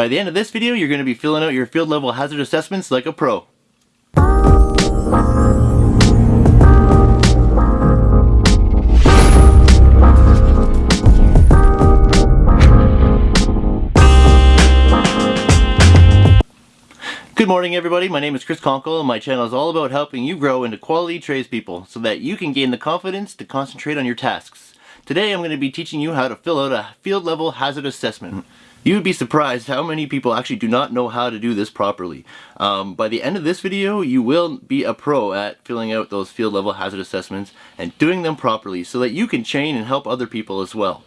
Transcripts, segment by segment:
By the end of this video, you're going to be filling out your field level hazard assessments like a pro. Good morning everybody, my name is Chris Conkle and my channel is all about helping you grow into quality tradespeople so that you can gain the confidence to concentrate on your tasks. Today I'm going to be teaching you how to fill out a field level hazard assessment. You would be surprised how many people actually do not know how to do this properly. Um, by the end of this video, you will be a pro at filling out those field level hazard assessments and doing them properly so that you can train and help other people as well.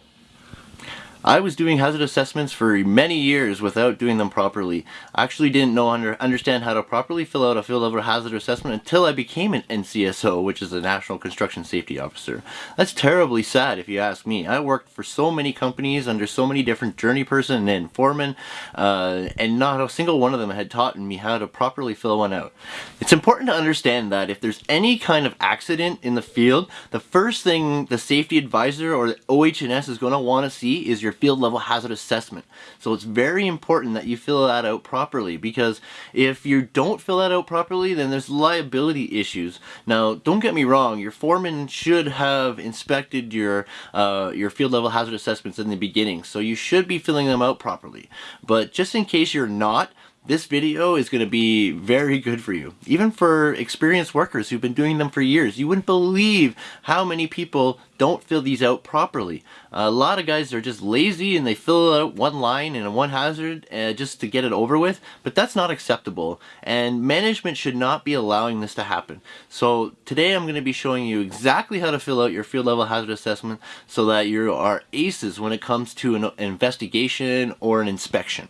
I was doing hazard assessments for many years without doing them properly. I actually didn't know under, understand how to properly fill out a field level hazard assessment until I became an NCSO, which is a National Construction Safety Officer. That's terribly sad if you ask me. I worked for so many companies under so many different journey person and foremen, uh, and not a single one of them had taught me how to properly fill one out. It's important to understand that if there's any kind of accident in the field, the first thing the safety advisor or the OH&S is going to want to see is your field level hazard assessment. So it's very important that you fill that out properly because if you don't fill that out properly then there's liability issues. Now don't get me wrong, your foreman should have inspected your, uh, your field level hazard assessments in the beginning so you should be filling them out properly. But just in case you're not, this video is going to be very good for you. Even for experienced workers who've been doing them for years. You wouldn't believe how many people don't fill these out properly. A lot of guys are just lazy and they fill out one line and one hazard uh, just to get it over with, but that's not acceptable. And management should not be allowing this to happen. So today I'm going to be showing you exactly how to fill out your field level hazard assessment so that you are aces when it comes to an investigation or an inspection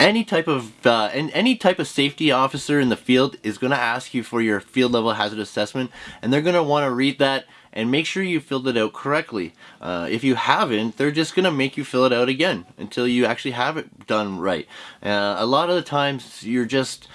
any type of uh, and any type of safety officer in the field is going to ask you for your field level hazard assessment and they're going to want to read that and make sure you filled it out correctly. Uh, if you haven't, they're just going to make you fill it out again until you actually have it done right. Uh, a lot of the times you're just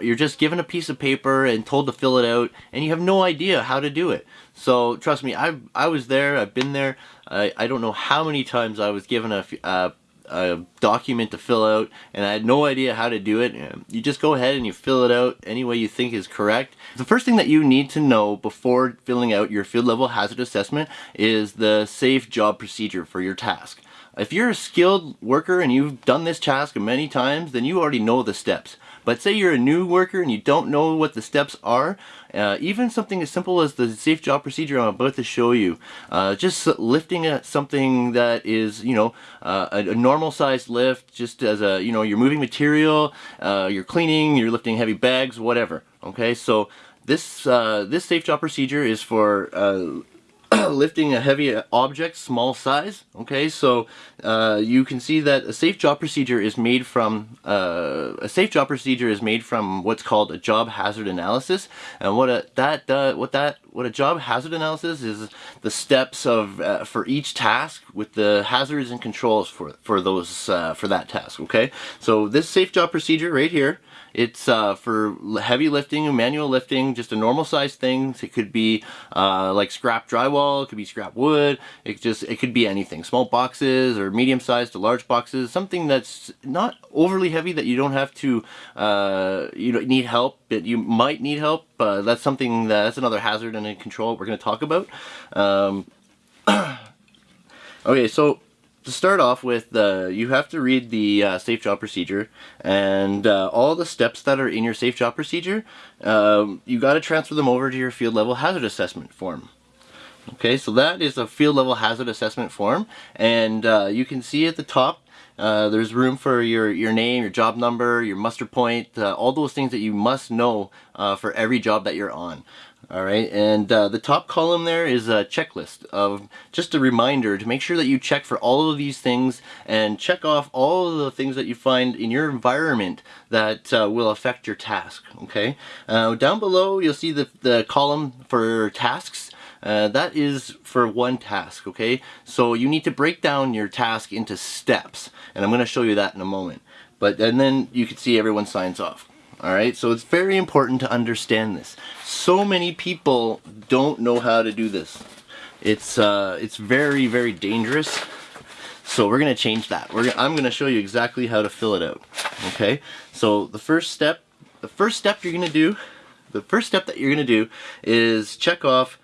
you're just given a piece of paper and told to fill it out and you have no idea how to do it. So trust me, I I was there, I've been there. I, I don't know how many times I was given a, uh, a document to fill out and I had no idea how to do it. You just go ahead and you fill it out any way you think is correct. The first thing that you need to know before filling out your field level hazard assessment is the safe job procedure for your task. If you're a skilled worker and you've done this task many times, then you already know the steps. But say you're a new worker and you don't know what the steps are, uh, even something as simple as the safe job procedure I'm about to show you, uh, just lifting a, something that is, you know, uh, a, a, normal sized lift, just as a, you know, you're moving material, uh, you're cleaning, you're lifting heavy bags, whatever. Okay, so this, uh, this safe job procedure is for uh, lifting a heavy object, small size. Okay, so uh, you can see that a safe job procedure is made from uh, a safe job procedure is made from what's called a job hazard analysis, and what a that uh, what that what a job hazard analysis is the steps of uh, for each task with the hazards and controls for for those uh, for that task. Okay, so this safe job procedure right here it's uh, for heavy lifting, manual lifting, just a normal size thing. It could be uh, like scrap drywall, it could be scrap wood, it just it could be anything. Small boxes or medium sized to large boxes, something that's not overly heavy that you don't have to uh, you don't need help, but you might need help. Uh, that's something that, that's another hazard and a control we're going to talk about. Um, okay, so to start off with, uh, you have to read the uh, safe job procedure and uh, all the steps that are in your safe job procedure, um, you got to transfer them over to your field level hazard assessment form. Okay, so that is a field level hazard assessment form and uh, you can see at the top uh, there's room for your, your name, your job number, your muster point, uh, all those things that you must know uh, for every job that you're on. Alright, and uh, the top column there is a checklist of just a reminder to make sure that you check for all of these things and check off all of the things that you find in your environment that uh, will affect your task. Okay, down below you'll see the, the column for tasks. Uh, that is for one task, okay? So you need to break down your task into steps, and I'm going to show you that in a moment. But and then you can see everyone signs off. Alright, so it's very important to understand this. So many people don't know how to do this. It's, uh, it's very, very dangerous. So we're going to change that. We're I'm going to show you exactly how to fill it out. Okay, so the first step, the first step you're going to do, the first step that you're going to do is check off,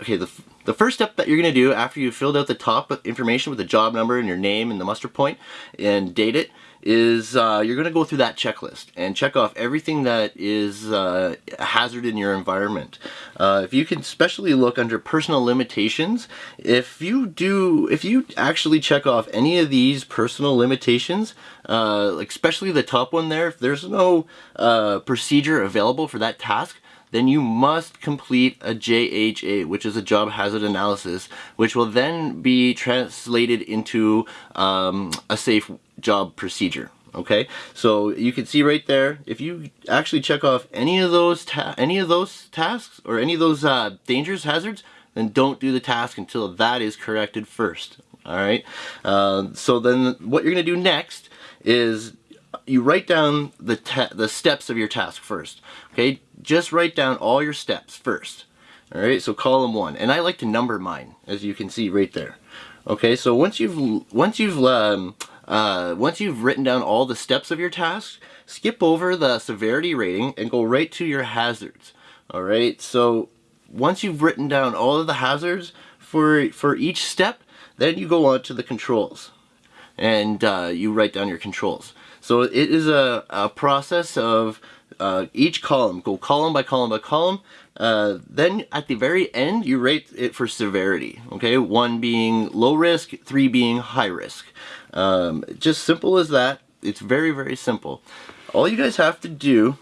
okay, the, the first step that you're going to do after you've filled out the top information with the job number and your name and the muster point and date it is uh, you're going to go through that checklist and check off everything that is uh, a hazard in your environment. Uh, if you can especially look under personal limitations, if you do, if you actually check off any of these personal limitations, uh, especially the top one there, if there's no uh, procedure available for that task, then you must complete a JHA, which is a job hazard analysis, which will then be translated into um, a safe job procedure. Okay, so you can see right there, if you actually check off any of those any of those tasks or any of those uh, dangerous hazards, then don't do the task until that is corrected first. All right, uh, so then what you're going to do next is you write down the the steps of your task first. Okay, just write down all your steps first. All right, so column one, and I like to number mine, as you can see right there. Okay, so once you've once you've um, uh, once you've written down all the steps of your task, skip over the severity rating and go right to your hazards. All right, so once you've written down all of the hazards for for each step, then you go on to the controls, and uh, you write down your controls. So it is a, a process of uh, each column, go column by column by column. Uh, then at the very end, you rate it for severity. Okay, one being low risk, three being high risk. Um, just simple as that. It's very, very simple. All you guys have to do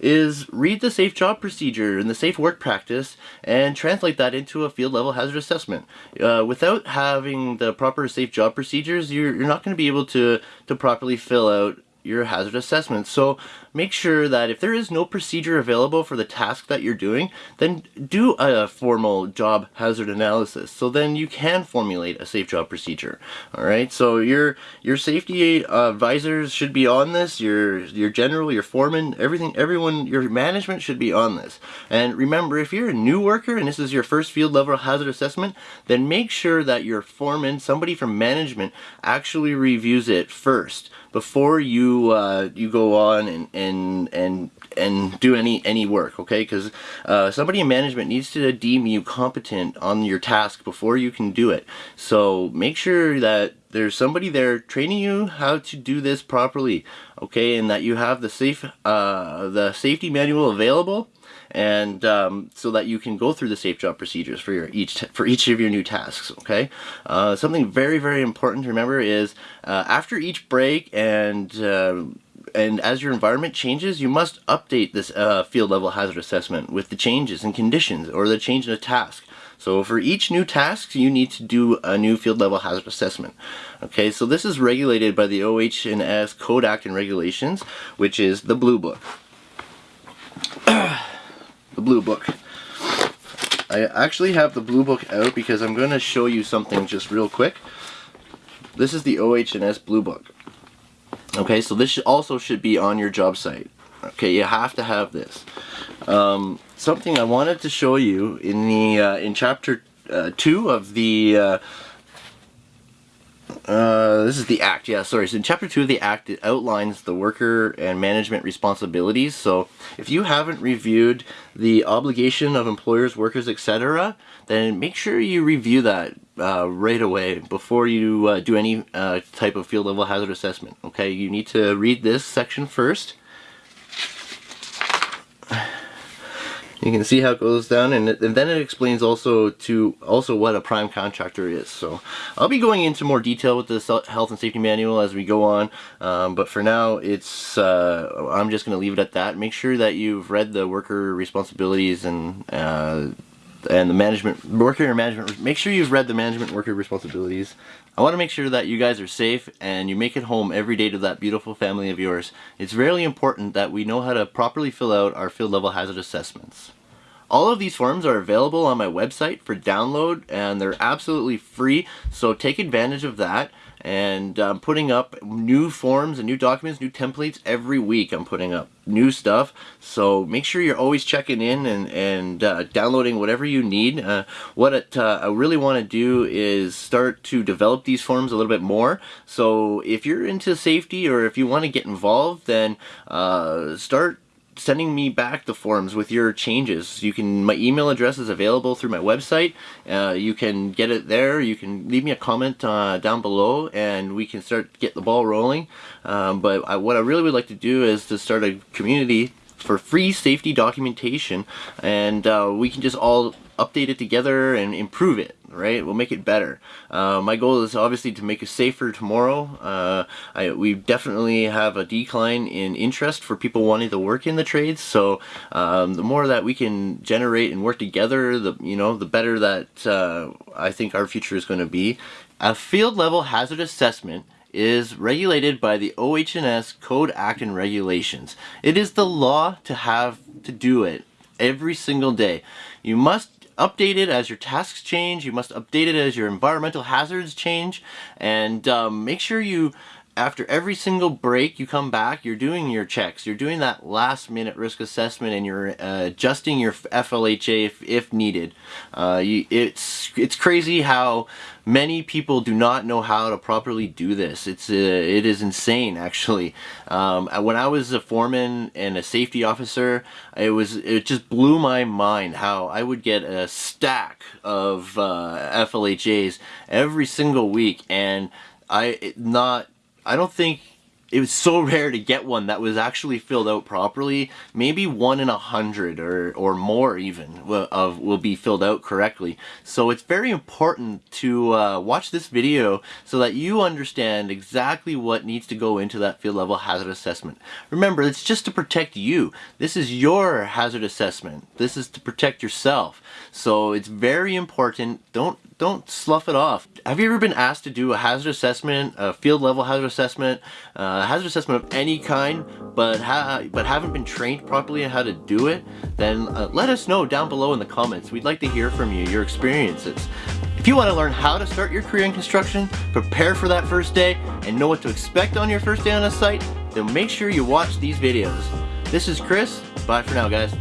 is read the safe job procedure and the safe work practice and translate that into a field level hazard assessment. Uh, without having the proper safe job procedures, you're, you're not going to be able to, to properly fill out your hazard assessment. So make sure that if there is no procedure available for the task that you're doing, then do a formal job hazard analysis. So then you can formulate a safe job procedure. All right. So your your safety uh, advisors should be on this. Your your general, your foreman, everything, everyone, your management should be on this. And remember, if you're a new worker and this is your first field level hazard assessment, then make sure that your foreman, somebody from management, actually reviews it first before you uh, you go on and and and and and do any any work okay? Because uh, somebody in management needs to deem you competent on your task before you can do it. So make sure that there's somebody there training you how to do this properly okay? And that you have the safe uh, the safety manual available and um, so that you can go through the safe job procedures for your each for each of your new tasks okay? Uh, something very very important to remember is uh, after each break and uh, and as your environment changes, you must update this uh, field level hazard assessment with the changes and conditions or the change in a task. So for each new task, you need to do a new field level hazard assessment. Okay, so this is regulated by the OH&S Code Act and Regulations, which is the Blue Book. the Blue Book. I actually have the Blue Book out because I'm going to show you something just real quick. This is the OH&S Blue Book. Okay, so this also should be on your job site. Okay, you have to have this. Um, something I wanted to show you in the uh, in chapter uh, two of the uh, this is the Act, yeah, sorry. So in Chapter 2 of the Act, it outlines the worker and management responsibilities. So if you haven't reviewed the obligation of employers, workers, etc., then make sure you review that uh, right away before you uh, do any uh, type of field level hazard assessment. Okay, you need to read this section first you can see how it goes down and, it, and, then it explains also to also what a prime contractor is. So I'll be going into more detail with the health and safety manual as we go on um, but for now it's uh, I'm just gonna leave it at that. Make sure that you've read the worker responsibilities and uh, and the management worker management make sure you've read the management worker responsibilities I want to make sure that you guys are safe and you make it home every day to that beautiful family of yours. It's really important that we know how to properly fill out our field level hazard assessments. All of these forms are available on my website for download and they're absolutely free so take advantage of that and I'm putting up new forms and new documents, new templates every week. I'm putting up new stuff. So make sure you're always checking in and, and uh, downloading whatever you need. Uh, what it, uh, I really want to do is start to develop these forms a little bit more. So if you're into safety or if you want to get involved, then uh, start sending me back the forms with your changes. You can, my email address is available through my website. Uh, you can get it there. You can leave me a comment uh, down below and we can start get the ball rolling. Um, but I, what I really would like to do is to start a community for free safety documentation and uh, we can just all update it together and improve it right? We'll make it better. Uh, my goal is obviously to make it safer tomorrow. Uh, I, we definitely have a decline in interest for people wanting to work in the trades. So um, the more that we can generate and work together the you know the better that uh, I think our future is going to be. A field level hazard assessment is regulated by the OH&S Code Act and Regulations. It is the law to have to do it every single day. You must update it as your tasks change, you must update it as your environmental hazards change, and um, make sure you after every single break you come back, you're doing your checks. You're doing that last minute risk assessment and you're uh, adjusting your FLHA if, if needed. Uh, you, it's, it's crazy how many people do not know how to properly do this. It's uh, it is insane actually. Um, when I was a foreman and a safety officer, it was it just blew my mind how I would get a stack of uh, FLHAs every single week and I not I don't think it was so rare to get one that was actually filled out properly. Maybe one in a hundred or, or more even of will be filled out correctly. So it's very important to uh, watch this video so that you understand exactly what needs to go into that field level hazard assessment. Remember, it's just to protect you. This is your hazard assessment. This is to protect yourself. So it's very important. Don't don't slough it off. Have you ever been asked to do a hazard assessment, a field level hazard assessment, uh, a hazard assessment of any kind, but ha but haven't been trained properly on how to do it? Then uh, let us know down below in the comments. We'd like to hear from you, your experiences. If you want to learn how to start your career in construction, prepare for that first day, and know what to expect on your first day on a site, then make sure you watch these videos. This is Chris. Bye for now, guys.